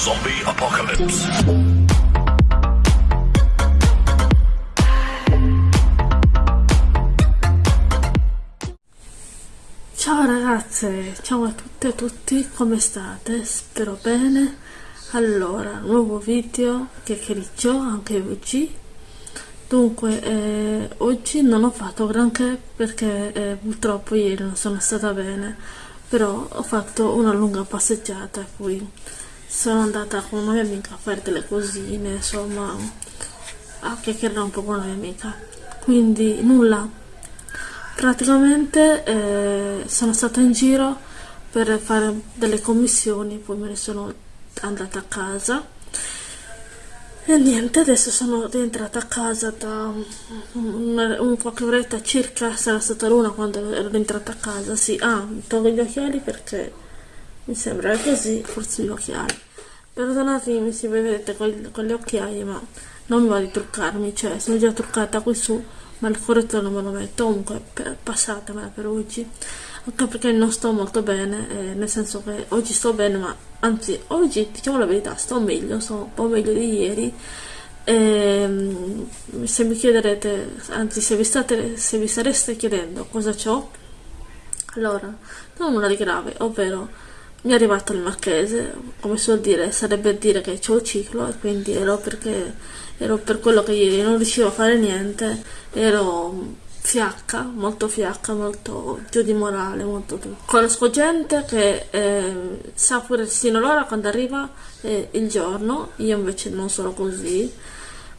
Zombie Apocalypse. Ciao ragazze, ciao a tutte e tutti, come state? Spero bene. Allora, nuovo video, chiacchiericcio, anche oggi. Dunque, eh, oggi non ho fatto granché perché eh, purtroppo ieri non sono stata bene, però ho fatto una lunga passeggiata qui sono andata con una mia amica a fare delle cosine, insomma, a chiacchierare un po' con la mia amica. Quindi nulla, praticamente eh, sono stata in giro per fare delle commissioni, poi me ne sono andata a casa. E niente, adesso sono rientrata a casa da un, un qualche oretta circa, sarà stata l'una quando ero rientrata a casa, sì, ah, tolgo gli occhiali perché mi sembra così, forse gli occhiali. Perdonatemi se vedete con, con le occhiaie, ma non mi va di truccarmi, cioè sono già truccata qui su, ma il correttore non me lo metto, comunque passatemela per oggi, anche perché non sto molto bene, eh, nel senso che oggi sto bene, ma anzi oggi diciamo la verità, sto meglio, sto un po' meglio di ieri, e, ehm, se mi chiederete, anzi se vi, state, se vi stareste chiedendo cosa ho, allora, non nulla di grave, ovvero mi è arrivato il marchese, come si vuol dire, sarebbe dire che c'ho il ciclo e quindi ero perché ero per quello che ieri non riuscivo a fare niente, ero fiacca, molto fiacca, molto giù di morale, molto tutto. Conosco gente che eh, sa pure sino l'ora quando arriva eh, il giorno, io invece non sono così.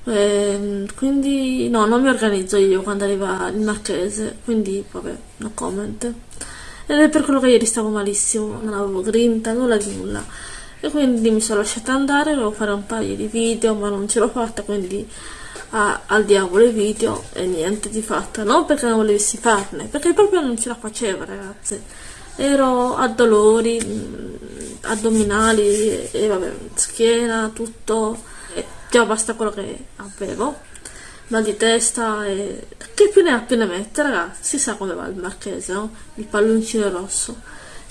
Eh, quindi no, non mi organizzo io quando arriva il marchese, quindi vabbè, no comment ed è per quello che ieri stavo malissimo, non avevo grinta, nulla di nulla. E quindi mi sono lasciata andare, volevo fare un paio di video, ma non ce l'ho fatta, quindi ah, al diavolo i video e niente di fatta. Non perché non volessi farne, perché proprio non ce la facevo, ragazze. Ero a dolori, mm, addominali e vabbè, schiena, tutto. E già basta quello che avevo mal di testa e che più ne ha più ne mette ragazzi si sa come va il marchese no? il palloncino rosso.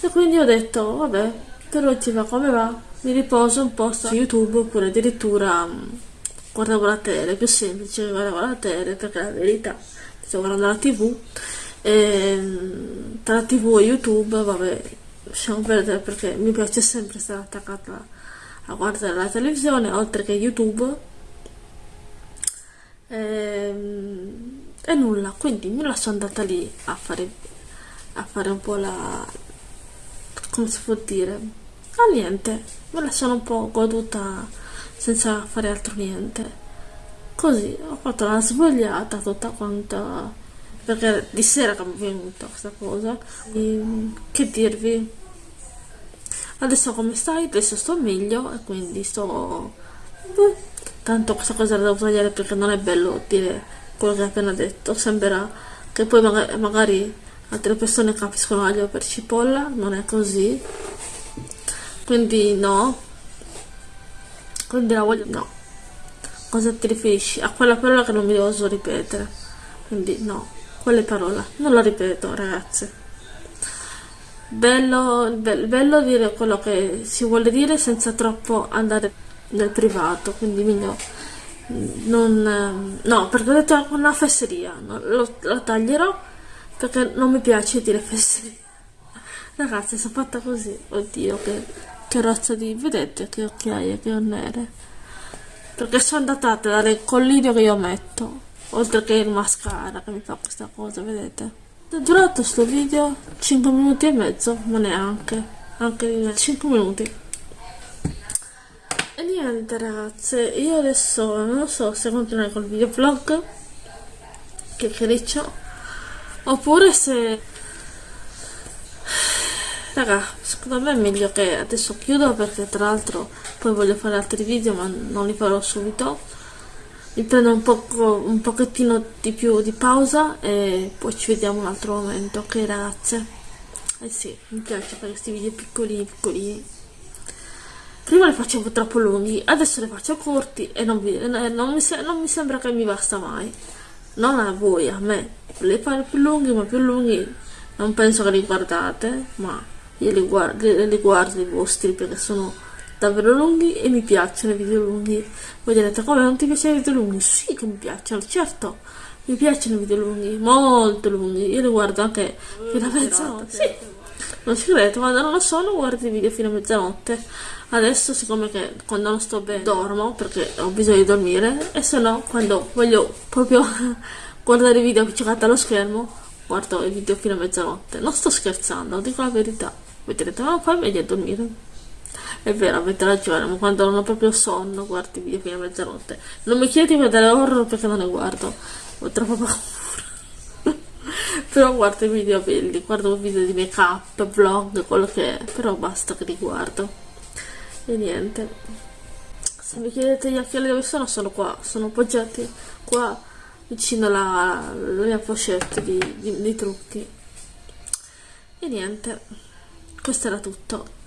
E quindi ho detto vabbè per oggi va come va? Mi riposo un po' su youtube oppure addirittura um, guardavo la tele più semplice guardavo la tele perché la verità. Sto guardando la tv e mm, tra la tv e youtube vabbè lasciamo perdere perché mi piace sempre stare attaccata a guardare la televisione oltre che youtube e, ehm, nulla quindi me la sono andata lì a fare a fare un po' la come si può dire ah niente. Me la sono un po' goduta senza fare altro niente. Così ho fatto la svogliata tutta quanta perché di sera che mi è venuta questa cosa. E, che dirvi? Adesso come stai? adesso sto meglio e quindi sto tanto questa cosa la devo tagliare perché non è bello dire quello che ho appena detto. Sembrerà che poi magari, magari altre persone capiscono aglio per cipolla non è così. Quindi no. Quindi la voglio no. Cosa ti riferisci? a quella parola che non mi oso ripetere. Quindi no. Quelle parole. Non la ripeto ragazze. Bello, bello, bello dire quello che si vuole dire senza troppo andare nel privato, quindi meglio non... no, perché ho detto una fesseria, lo, lo taglierò perché non mi piace dire fesseria. Ragazzi, sono fatta così, oddio, che, che razza di... vedete che occhiaie che ho nere? Perché sono datate dal collirio che io metto, oltre che il mascara che mi fa questa cosa, vedete? È durato questo video 5 minuti e mezzo, ma neanche, anche 5 minuti. E niente ragazze, io adesso non so se continuare col videovlog che criccio oppure se raga secondo me è meglio che adesso chiudo perché tra l'altro poi voglio fare altri video ma non li farò subito. Mi prendo un, poco, un pochettino di più di pausa e poi ci vediamo un altro momento ok ragazze? Eh sì mi piace fare questi video piccolini piccolini prima le facevo troppo lunghi adesso le faccio corti e non, vi, non, mi, non mi sembra che mi basta mai non a voi, a me le fare più lunghi ma più lunghi non penso che li guardate ma io li guardo, li, li guardo i vostri perché sono davvero lunghi e mi piacciono i video lunghi. Voi direte come non ti piacciono i video lunghi? Sì che mi piacciono, certo. Mi piacciono i video lunghi, molto lunghi. Io li guardo anche fino a mezzanotte. Sì. Non ci quando non lo sono guardo i video fino a mezzanotte. Adesso siccome che quando non sto bene dormo perché ho bisogno di dormire e se no quando voglio proprio guardare i video appiccicati allo schermo guardo i video fino a mezzanotte. Non sto scherzando, dico la verità. Voi direte, ma poi meglio dormire. È vero, avete ragione, ma quando non ho proprio sonno guardo i video fino a mezzanotte. Non mi chiedi di vedere horror perché non ne guardo. Ho troppo paura. Però guardo i video belli, guardo video di make up, vlog, quello che è. Però basta che li guardo. E niente. Se mi chiedete gli occhiali dove sono, sono qua. Sono appoggiati qua vicino alla, alla mia pochette di, di, di trucchi e niente questo era tutto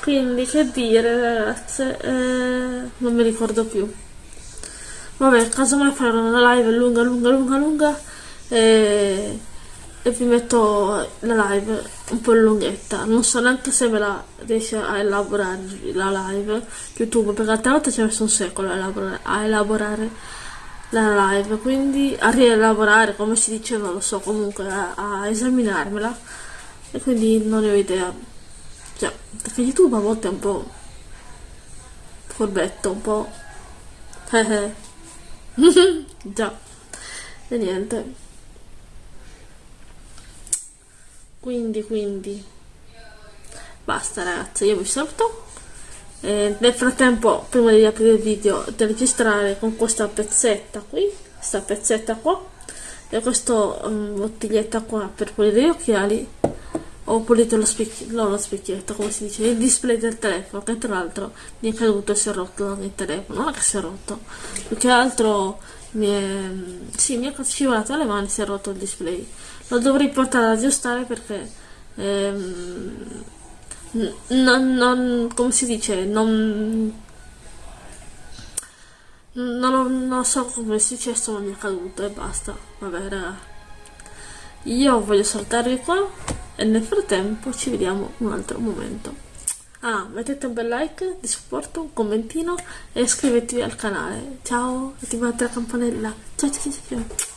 quindi che dire ragazze eh, non mi ricordo più vabbè casomai farò una live lunga lunga lunga lunga e e vi metto la live un po' lunghetta. Non so neanche se me la riesce a elaborare la live youtube perché altre volte ci ha messo un secolo a elaborare, a elaborare la live quindi a rielaborare come si dice non lo so comunque a, a esaminarmela e quindi non ne ho idea. Cioè perché youtube a volte è un po' furbetto un po' eh eh già. E niente. Quindi quindi. Basta ragazzi io vi saluto. E nel frattempo prima di aprire il video di registrare con questa pezzetta qui questa pezzetta qua e questa um, bottiglietta qua per pulire gli occhiali ho pulito lo specchietto, no, lo specchietto, come si dice, il display del telefono, che tra l'altro mi è caduto e si è rotto il telefono, non è che si è rotto, più che altro mi è, sì, mi è scivolato alle mani, si è rotto il display. Lo dovrei portare ad aggiustare perché ehm, non, non, come si dice non non, non so come è successo ma mi è caduto e basta. Vabbè raga. Io voglio saltarvi qua e nel frattempo ci vediamo un altro momento. Ah mettete un bel like di supporto un commentino e iscrivetevi al canale. Ciao attivate la campanella. Ciao ciao ciao, ciao.